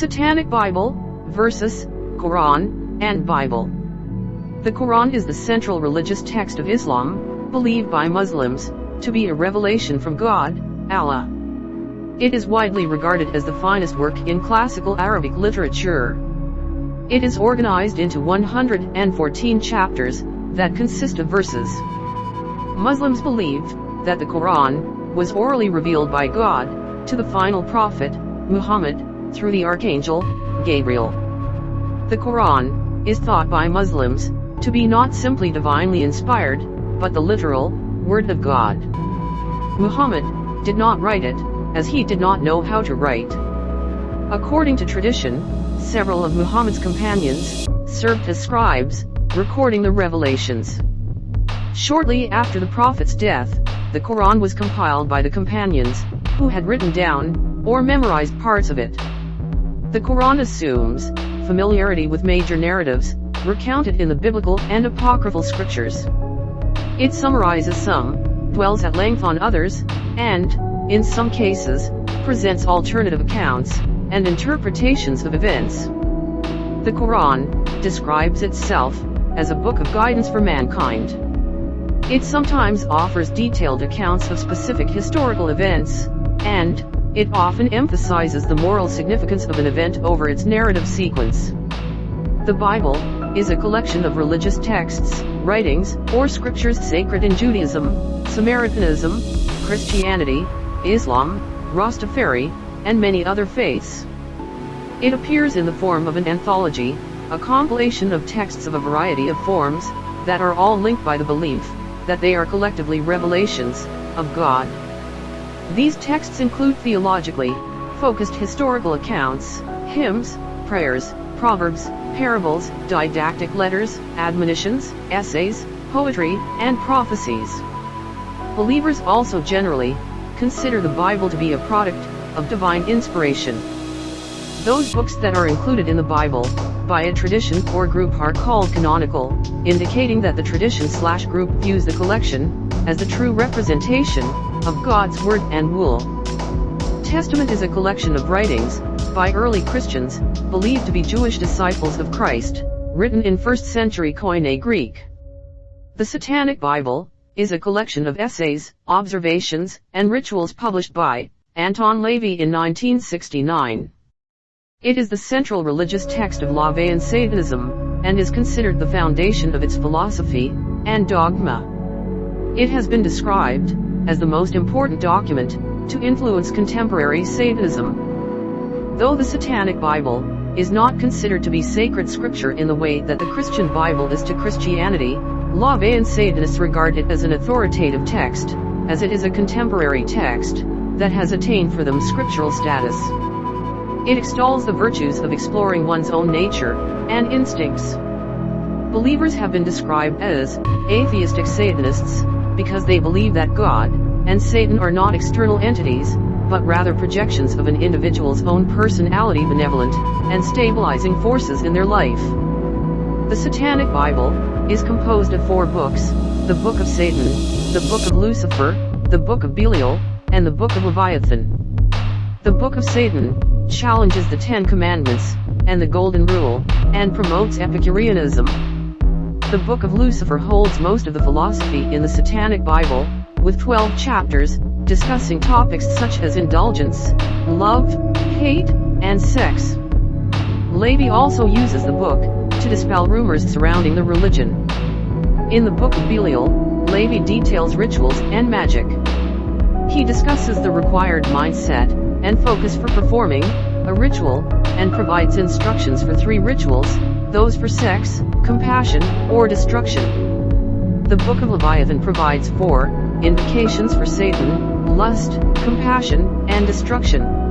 Satanic Bible versus Quran and Bible. The Quran is the central religious text of Islam, believed by Muslims to be a revelation from God, Allah. It is widely regarded as the finest work in classical Arabic literature. It is organized into 114 chapters that consist of verses. Muslims believe that the Quran was orally revealed by God to the final prophet, Muhammad, through the archangel, Gabriel. The Quran is thought by Muslims to be not simply divinely inspired, but the literal word of God. Muhammad did not write it, as he did not know how to write. According to tradition, several of Muhammad's companions served as scribes, recording the revelations. Shortly after the Prophet's death, the Quran was compiled by the companions, who had written down, or memorized parts of it. The Quran assumes familiarity with major narratives, recounted in the biblical and apocryphal scriptures. It summarizes some, dwells at length on others, and, in some cases, presents alternative accounts and interpretations of events. The Quran describes itself as a book of guidance for mankind. It sometimes offers detailed accounts of specific historical events, and, it often emphasizes the moral significance of an event over its narrative sequence. The Bible is a collection of religious texts, writings, or scriptures sacred in Judaism, Samaritanism, Christianity, Islam, Rastafari, and many other faiths. It appears in the form of an anthology, a compilation of texts of a variety of forms, that are all linked by the belief that they are collectively revelations of God. These texts include theologically focused historical accounts, hymns, prayers, proverbs, parables, didactic letters, admonitions, essays, poetry, and prophecies. Believers also generally consider the Bible to be a product of divine inspiration. Those books that are included in the Bible by a tradition or group are called canonical, indicating that the tradition slash group views the collection as the true representation of God's Word and Rule. Testament is a collection of writings, by early Christians, believed to be Jewish disciples of Christ, written in 1st century Koine Greek. The Satanic Bible, is a collection of essays, observations, and rituals published by Anton LaVey in 1969. It is the central religious text of LaVeyan Satanism, and is considered the foundation of its philosophy and dogma. It has been described as the most important document to influence contemporary Satanism. Though the Satanic Bible is not considered to be sacred scripture in the way that the Christian Bible is to Christianity, LaVeyan Satanists regard it as an authoritative text, as it is a contemporary text that has attained for them scriptural status. It extols the virtues of exploring one's own nature and instincts. Believers have been described as atheistic Satanists because they believe that God and Satan are not external entities, but rather projections of an individual's own personality benevolent and stabilizing forces in their life. The Satanic Bible is composed of four books, the Book of Satan, the Book of Lucifer, the Book of Belial, and the Book of Leviathan. The Book of Satan challenges the Ten Commandments and the Golden Rule, and promotes Epicureanism. The Book of Lucifer holds most of the philosophy in the Satanic Bible, with 12 chapters, discussing topics such as indulgence, love, hate, and sex. LaVey also uses the book to dispel rumors surrounding the religion. In the Book of Belial, LaVey details rituals and magic. He discusses the required mindset and focus for performing a ritual, and provides instructions for three rituals, those for sex, compassion, or destruction. The Book of Leviathan provides four invocations for Satan, lust, compassion, and destruction.